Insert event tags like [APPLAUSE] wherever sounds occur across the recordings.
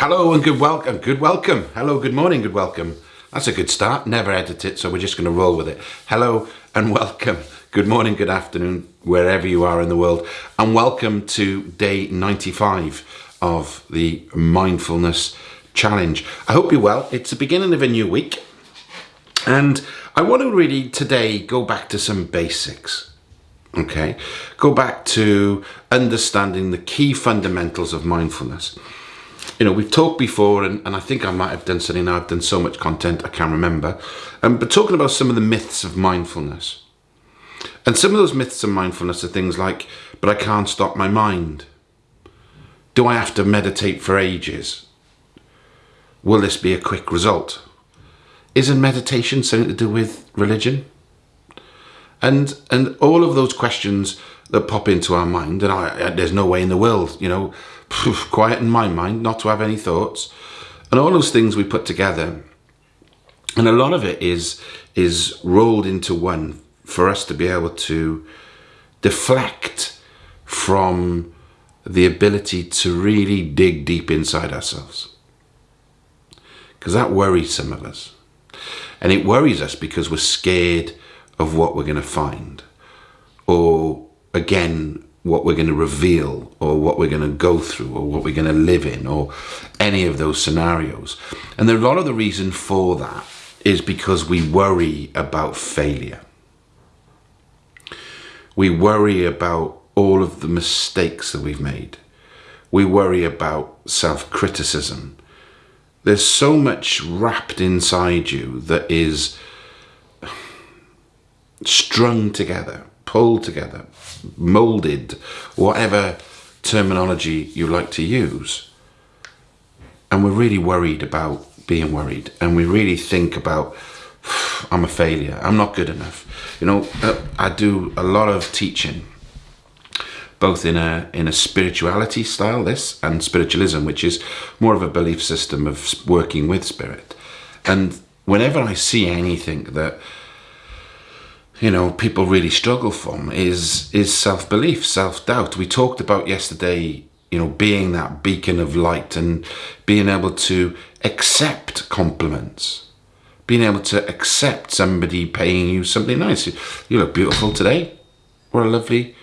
Hello and good welcome. Uh, good welcome. Hello, good morning, good welcome. That's a good start. Never edit it, so we're just going to roll with it. Hello and welcome. Good morning, good afternoon, wherever you are in the world, and welcome to day 95 of the Mindfulness Challenge. I hope you're well. It's the beginning of a new week, and I want to really today go back to some basics. Okay, go back to understanding the key fundamentals of mindfulness you know, we've talked before, and, and I think I might have done something now. I've done so much content, I can't remember. Um, but talking about some of the myths of mindfulness. And some of those myths of mindfulness are things like, but I can't stop my mind. Do I have to meditate for ages? Will this be a quick result? Isn't meditation something to do with religion? And and all of those questions that pop into our mind, and I, there's no way in the world, you know, quiet in my mind, not to have any thoughts, and all those things we put together. And a lot of it is is rolled into one for us to be able to deflect from the ability to really dig deep inside ourselves. Because that worries some of us. And it worries us because we're scared of what we're going to find. Or again, what we're going to reveal or what we're going to go through or what we're going to live in or any of those scenarios. And a lot of the reason for that is because we worry about failure. We worry about all of the mistakes that we've made. We worry about self-criticism. There's so much wrapped inside you that is strung together pulled together, molded, whatever terminology you like to use. And we're really worried about being worried. And we really think about, [SIGHS] I'm a failure. I'm not good enough. You know, uh, I do a lot of teaching, both in a, in a spirituality style, this, and spiritualism, which is more of a belief system of working with spirit. And whenever I see anything that you know people really struggle from is is self-belief self-doubt. We talked about yesterday you know being that beacon of light and being able to accept compliments. Being able to accept somebody paying you something nice. You look beautiful today. What a lovely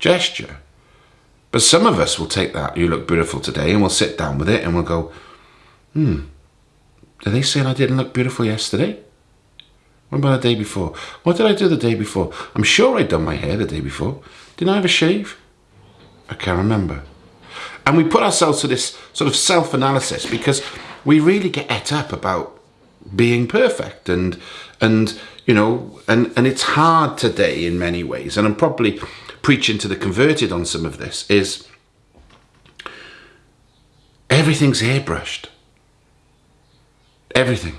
gesture. But some of us will take that you look beautiful today and we'll sit down with it and we'll go hmm did they say I didn't look beautiful yesterday what about the day before? What did I do the day before? I'm sure I'd done my hair the day before. Didn't I have a shave? I can't remember. And we put ourselves to this sort of self-analysis because we really get et up about being perfect and and you know and and it's hard today in many ways and I'm probably preaching to the converted on some of this is everything's airbrushed everything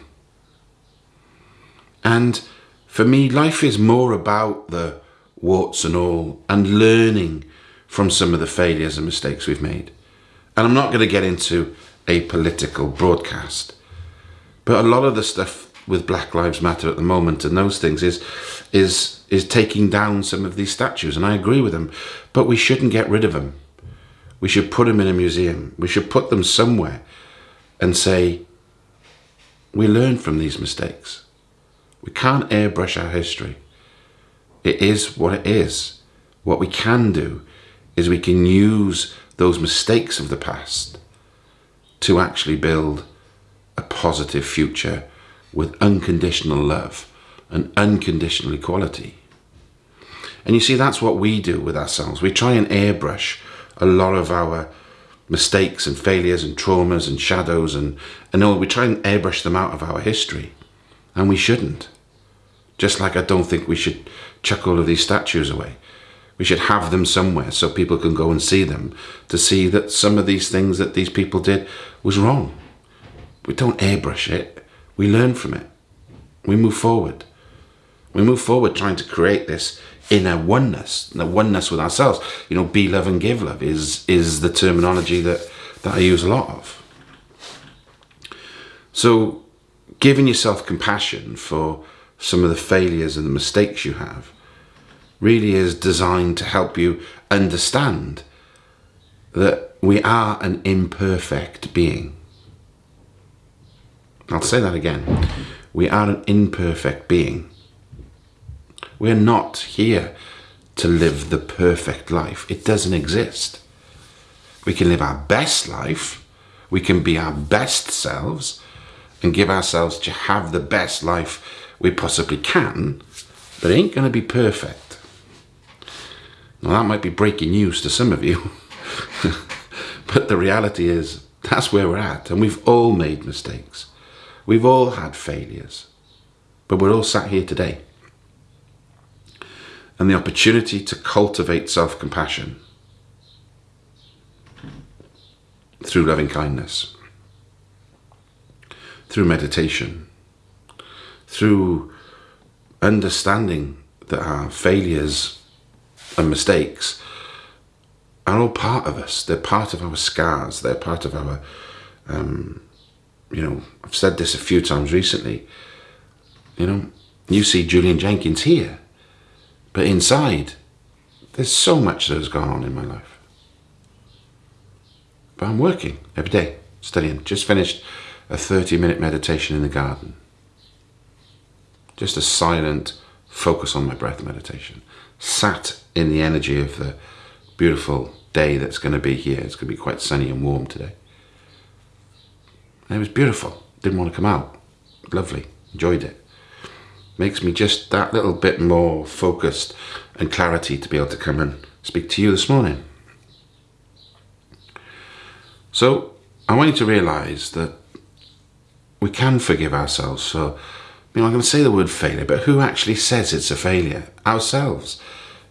and for me, life is more about the warts and all and learning from some of the failures and mistakes we've made. And I'm not going to get into a political broadcast, but a lot of the stuff with Black Lives Matter at the moment and those things is is is taking down some of these statues, and I agree with them. But we shouldn't get rid of them. We should put them in a museum. We should put them somewhere and say, we learn from these mistakes. We can't airbrush our history. It is what it is. What we can do is we can use those mistakes of the past to actually build a positive future with unconditional love and unconditional equality. And you see, that's what we do with ourselves. We try and airbrush a lot of our mistakes and failures and traumas and shadows and, and all. We try and airbrush them out of our history. And we shouldn't. Just like I don't think we should chuck all of these statues away. We should have them somewhere so people can go and see them to see that some of these things that these people did was wrong. We don't airbrush it. We learn from it. We move forward. We move forward trying to create this inner oneness, the oneness with ourselves. You know, be love and give love is, is the terminology that, that I use a lot of. So giving yourself compassion for some of the failures and the mistakes you have really is designed to help you understand that we are an imperfect being. I'll say that again. We are an imperfect being. We're not here to live the perfect life. It doesn't exist. We can live our best life. We can be our best selves and give ourselves to have the best life we possibly can, but it ain't going to be perfect. Now, that might be breaking news to some of you, [LAUGHS] but the reality is that's where we're at, and we've all made mistakes. We've all had failures, but we're all sat here today. And the opportunity to cultivate self compassion through loving kindness, through meditation, through understanding that our failures and mistakes are all part of us. They're part of our scars. They're part of our, um, you know, I've said this a few times recently. You know, you see Julian Jenkins here, but inside, there's so much that has gone on in my life. But I'm working every day, studying. Just finished a 30 minute meditation in the garden. Just a silent focus on my breath meditation. Sat in the energy of the beautiful day that's going to be here. It's going to be quite sunny and warm today. And it was beautiful. Didn't want to come out. Lovely. Enjoyed it. Makes me just that little bit more focused and clarity to be able to come and speak to you this morning. So I want you to realize that we can forgive ourselves. So, you know, I'm going to say the word failure, but who actually says it's a failure? Ourselves.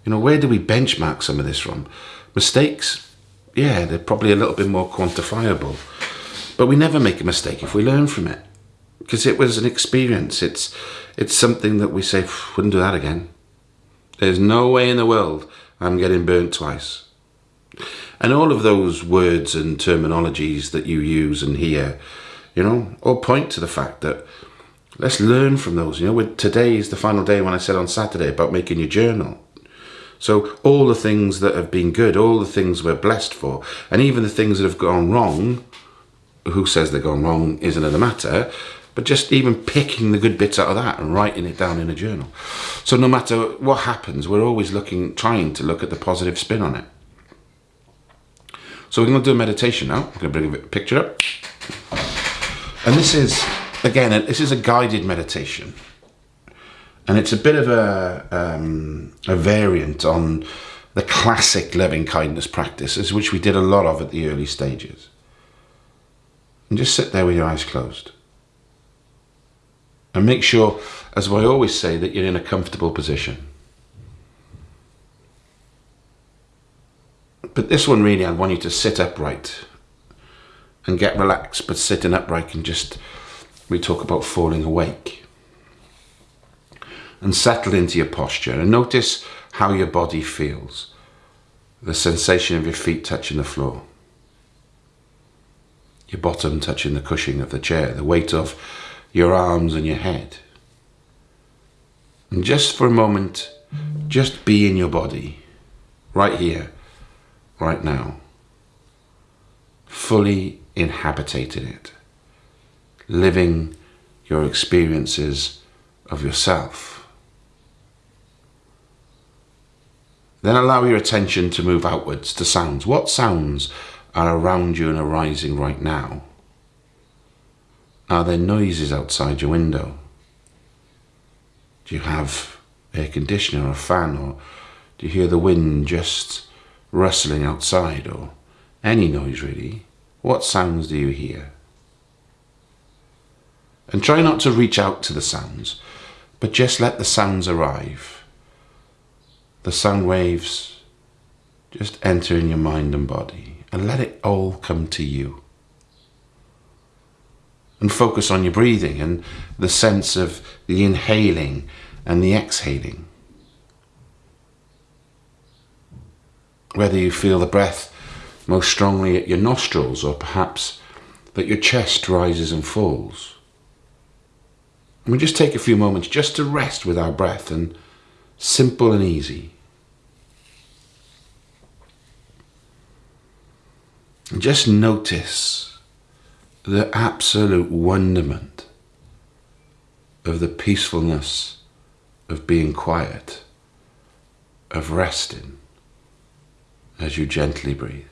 You know, where do we benchmark some of this from? Mistakes, yeah, they're probably a little bit more quantifiable. But we never make a mistake if we learn from it. Because it was an experience. It's it's something that we say, wouldn't do that again. There's no way in the world I'm getting burnt twice. And all of those words and terminologies that you use and hear, you know, all point to the fact that let's learn from those. You know, today is the final day when I said on Saturday about making your journal. So all the things that have been good, all the things we're blessed for, and even the things that have gone wrong, who says they've gone wrong isn't another matter, but just even picking the good bits out of that and writing it down in a journal. So no matter what happens, we're always looking, trying to look at the positive spin on it. So we're going to do a meditation now. I'm going to bring a picture up. And this is, again, this is a guided meditation. And it's a bit of a, um, a variant on the classic loving kindness practices, which we did a lot of at the early stages. And just sit there with your eyes closed. And make sure, as I always say, that you're in a comfortable position. But this one really, I want you to sit upright and get relaxed, but sitting upright can just, we talk about falling awake. And settle into your posture and notice how your body feels. The sensation of your feet touching the floor. Your bottom touching the cushion of the chair, the weight of your arms and your head. And just for a moment, just be in your body, right here right now, fully inhabiting it, living your experiences of yourself. Then allow your attention to move outwards to sounds. What sounds are around you and arising right now? Are there noises outside your window? Do you have air conditioner or a fan or do you hear the wind just rustling outside or any noise really, what sounds do you hear? And try not to reach out to the sounds, but just let the sounds arrive. The sound waves just enter in your mind and body and let it all come to you. And focus on your breathing and the sense of the inhaling and the exhaling. whether you feel the breath most strongly at your nostrils or perhaps that your chest rises and falls. And we just take a few moments just to rest with our breath and simple and easy. And just notice the absolute wonderment of the peacefulness of being quiet, of resting as you gently breathe.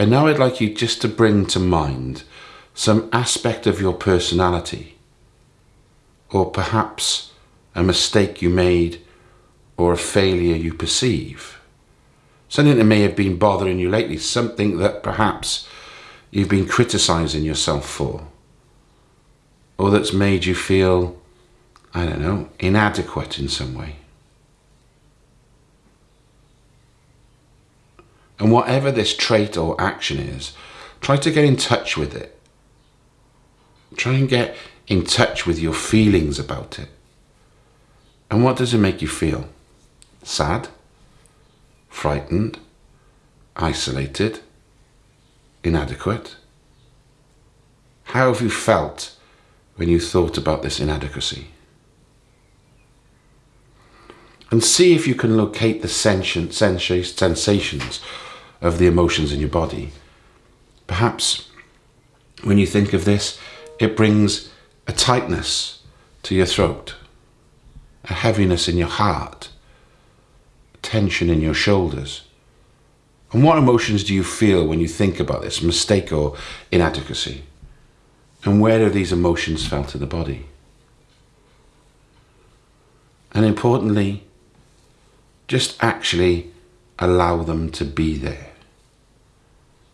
And now I'd like you just to bring to mind some aspect of your personality, or perhaps a mistake you made or a failure you perceive. Something that may have been bothering you lately, something that perhaps you've been criticizing yourself for, or that's made you feel, I don't know, inadequate in some way. And whatever this trait or action is, try to get in touch with it. Try and get in touch with your feelings about it. And what does it make you feel? Sad? Frightened? Isolated? Inadequate? How have you felt when you thought about this inadequacy? And see if you can locate the sensations of the emotions in your body. Perhaps when you think of this, it brings a tightness to your throat, a heaviness in your heart, tension in your shoulders. And what emotions do you feel when you think about this mistake or inadequacy? And where are these emotions felt in the body? And importantly, just actually allow them to be there.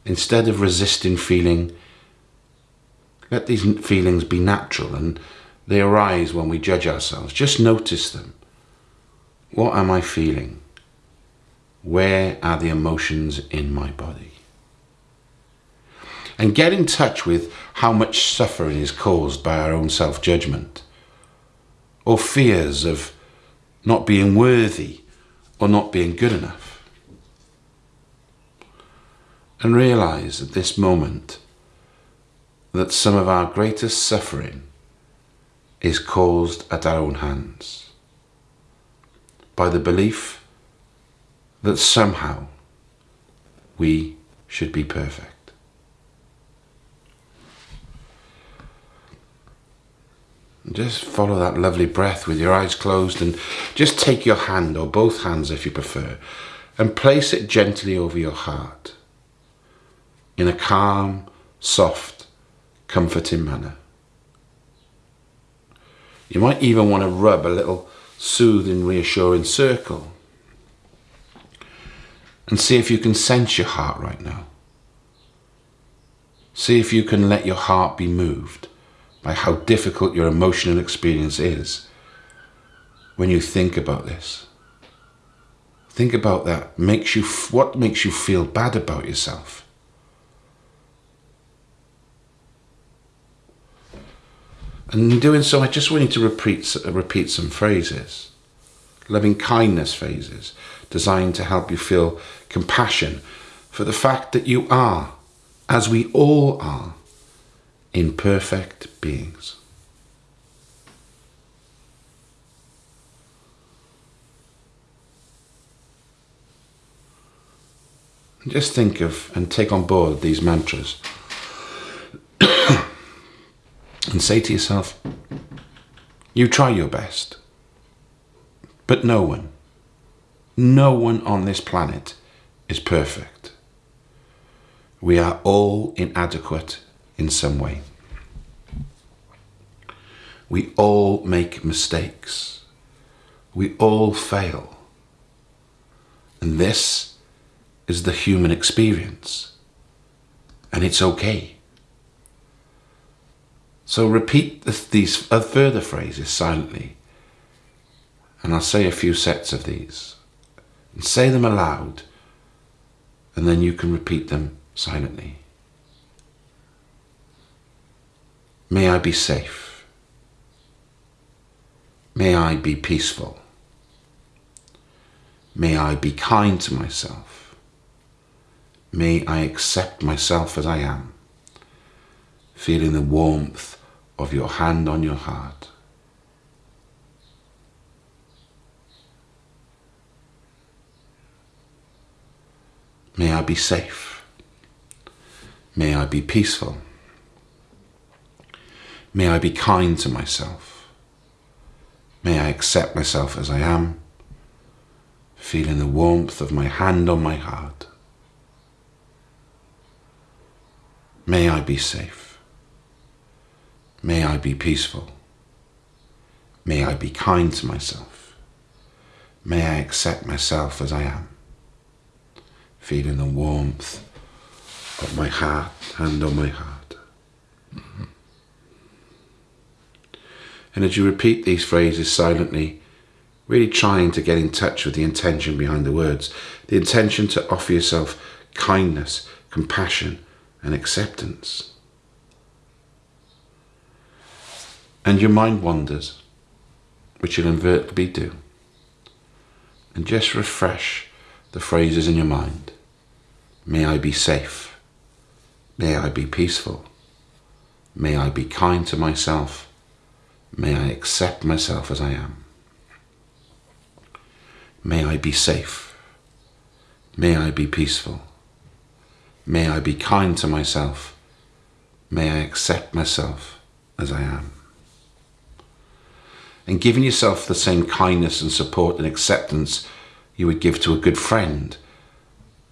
Instead of resisting feeling, let these feelings be natural and they arise when we judge ourselves. Just notice them. What am I feeling? Where are the emotions in my body? And get in touch with how much suffering is caused by our own self judgment or fears of not being worthy or not being good enough and realize at this moment that some of our greatest suffering is caused at our own hands by the belief that somehow we should be perfect. Just follow that lovely breath with your eyes closed and just take your hand, or both hands if you prefer, and place it gently over your heart in a calm, soft, comforting manner. You might even want to rub a little soothing, reassuring circle and see if you can sense your heart right now. See if you can let your heart be moved by how difficult your emotional experience is when you think about this. Think about that. Makes you what makes you feel bad about yourself? And in doing so, I just want you to repeat, repeat some phrases, loving kindness phrases, designed to help you feel compassion for the fact that you are, as we all are, imperfect beings. Just think of and take on board these mantras and say to yourself, you try your best. But no one, no one on this planet is perfect. We are all inadequate in some way. We all make mistakes. We all fail. And this is the human experience. And it's okay. So repeat these uh, further phrases silently. And I'll say a few sets of these. And say them aloud. And then you can repeat them silently. May I be safe. May I be peaceful. May I be kind to myself. May I accept myself as I am, feeling the warmth of your hand on your heart. May I be safe. May I be peaceful. May I be kind to myself. May I accept myself as I am, feeling the warmth of my hand on my heart. May I be safe. May I be peaceful. May I be kind to myself. May I accept myself as I am, feeling the warmth of my heart, hand on my heart. And as you repeat these phrases silently, really trying to get in touch with the intention behind the words, the intention to offer yourself kindness, compassion, and acceptance. And your mind wanders, which you'll inevitably do. And just refresh the phrases in your mind. May I be safe. May I be peaceful. May I be kind to myself. May I accept myself as I am. May I be safe. May I be peaceful. May I be kind to myself. May I accept myself as I am. And giving yourself the same kindness and support and acceptance you would give to a good friend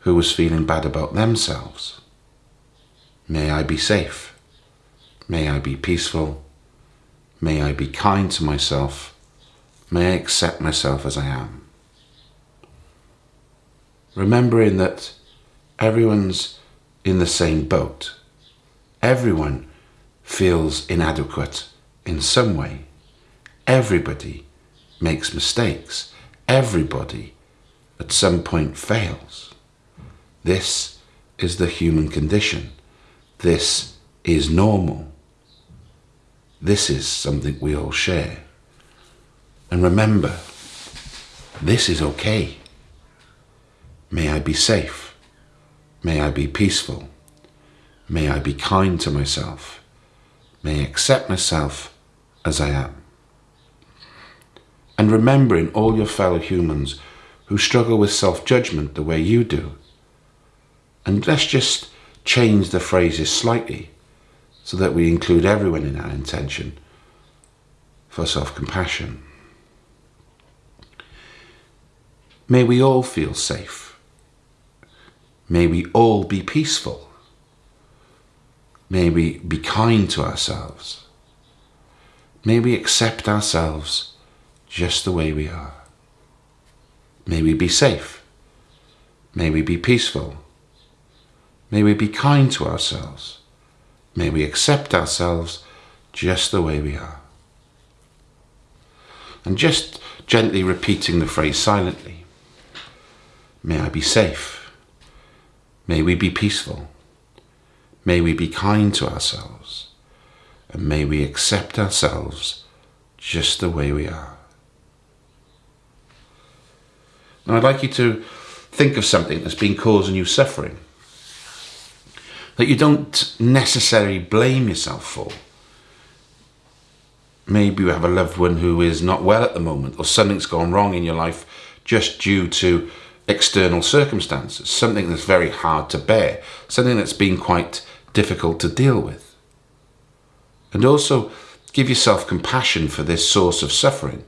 who was feeling bad about themselves. May I be safe. May I be peaceful. May I be kind to myself. May I accept myself as I am. Remembering that everyone's in the same boat. Everyone feels inadequate in some way. Everybody makes mistakes. Everybody at some point fails. This is the human condition. This is normal. This is something we all share. And remember, this is okay. May I be safe. May I be peaceful. May I be kind to myself. May I accept myself as I am. And remembering all your fellow humans who struggle with self-judgment the way you do. And let's just change the phrases slightly so that we include everyone in our intention for self-compassion. May we all feel safe. May we all be peaceful. May we be kind to ourselves. May we accept ourselves just the way we are. May we be safe. May we be peaceful. May we be kind to ourselves. May we accept ourselves just the way we are. And just gently repeating the phrase silently. May I be safe. May we be peaceful. May we be kind to ourselves. And may we accept ourselves just the way we are. And I'd like you to think of something that's been causing you suffering that you don't necessarily blame yourself for. Maybe you have a loved one who is not well at the moment or something's gone wrong in your life just due to external circumstances, something that's very hard to bear, something that's been quite difficult to deal with. And also give yourself compassion for this source of suffering.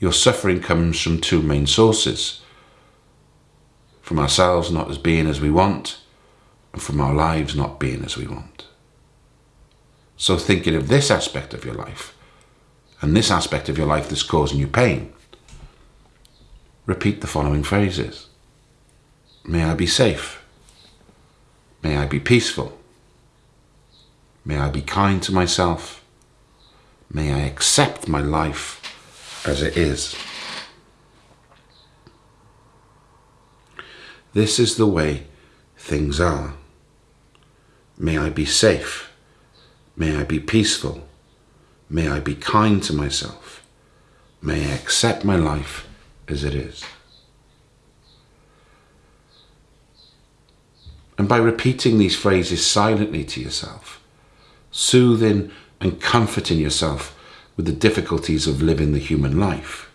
Your suffering comes from two main sources. From ourselves not as being as we want, and from our lives not being as we want. So thinking of this aspect of your life and this aspect of your life that's causing you pain, repeat the following phrases. May I be safe. May I be peaceful. May I be kind to myself. May I accept my life as it is. This is the way things are. May I be safe. May I be peaceful. May I be kind to myself. May I accept my life as it is. And by repeating these phrases silently to yourself, soothing and comforting yourself with the difficulties of living the human life,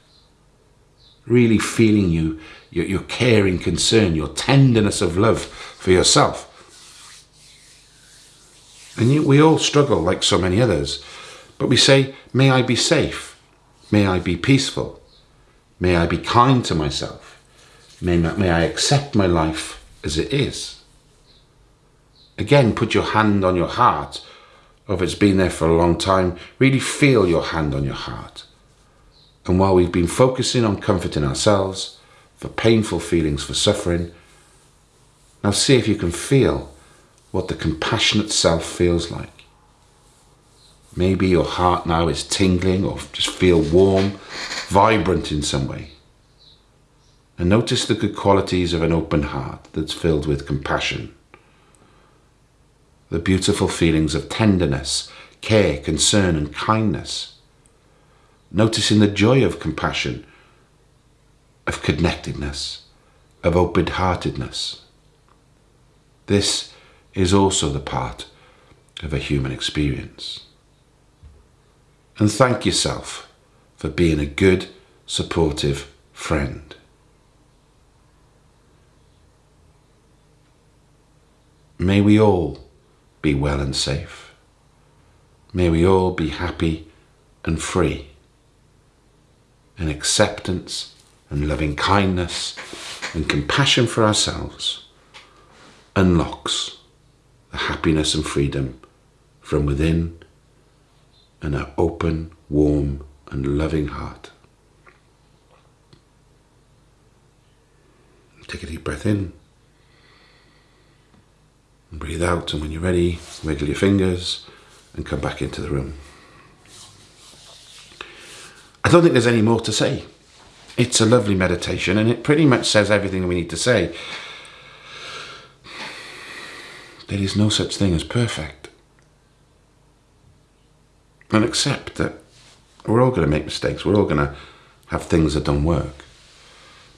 really feeling you, your, your caring concern, your tenderness of love for yourself, and you, we all struggle, like so many others, But we say, may I be safe. May I be peaceful. May I be kind to myself. May, may I accept my life as it is. Again, put your hand on your heart, or if it's been there for a long time, really feel your hand on your heart. And while we've been focusing on comforting ourselves, for painful feelings, for suffering, now see if you can feel what the compassionate self feels like. Maybe your heart now is tingling or just feel warm, vibrant in some way. And notice the good qualities of an open heart that's filled with compassion the beautiful feelings of tenderness, care, concern, and kindness. Noticing the joy of compassion, of connectedness, of open heartedness. This is also the part of a human experience. And thank yourself for being a good, supportive friend. May we all be well and safe. May we all be happy and free. In acceptance and loving kindness and compassion for ourselves unlocks the happiness and freedom from within and an open, warm and loving heart. Take a deep breath in. And breathe out, and when you're ready, wiggle your fingers and come back into the room. I don't think there's any more to say. It's a lovely meditation, and it pretty much says everything we need to say. There is no such thing as perfect. And accept that we're all going to make mistakes, we're all going to have things that don't work.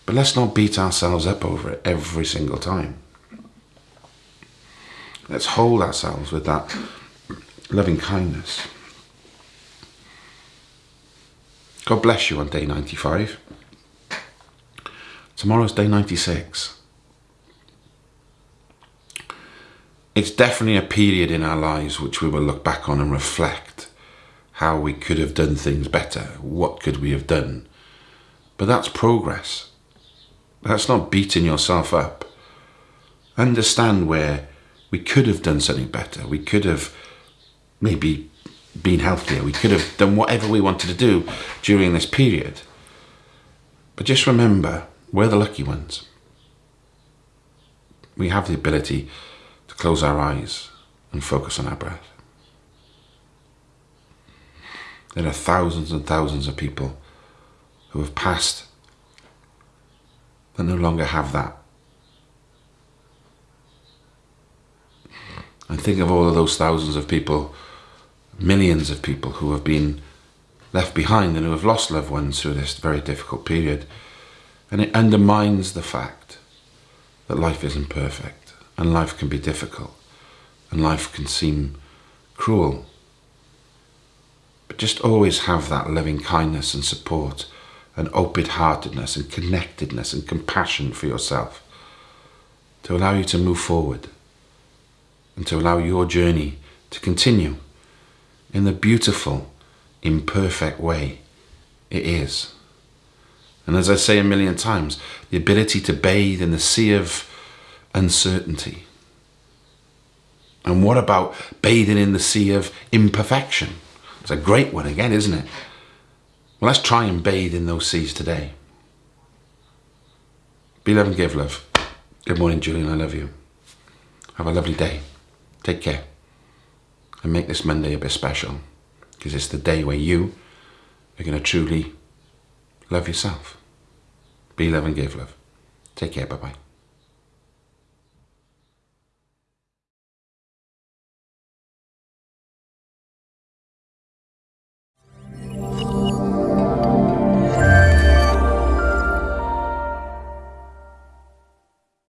But let's not beat ourselves up over it every single time. Let's hold ourselves with that loving kindness. God bless you on day 95. Tomorrow's day 96. It's definitely a period in our lives which we will look back on and reflect how we could have done things better. What could we have done? But that's progress. That's not beating yourself up. Understand where we could have done something better. We could have maybe been healthier. We could have done whatever we wanted to do during this period. But just remember, we're the lucky ones. We have the ability to close our eyes and focus on our breath. There are thousands and thousands of people who have passed that no longer have that And think of all of those thousands of people, millions of people who have been left behind and who have lost loved ones through this very difficult period. And it undermines the fact that life isn't perfect and life can be difficult and life can seem cruel. But just always have that loving kindness and support and open-heartedness and connectedness and compassion for yourself to allow you to move forward and to allow your journey to continue in the beautiful, imperfect way it is. And as I say a million times, the ability to bathe in the sea of uncertainty. And what about bathing in the sea of imperfection? It's a great one again, isn't it? Well, let's try and bathe in those seas today. Be love and give love. Good morning, Julian. I love you. Have a lovely day. Take care and make this Monday a bit special because it's the day where you are going to truly love yourself. Be love and give love. Take care. Bye bye.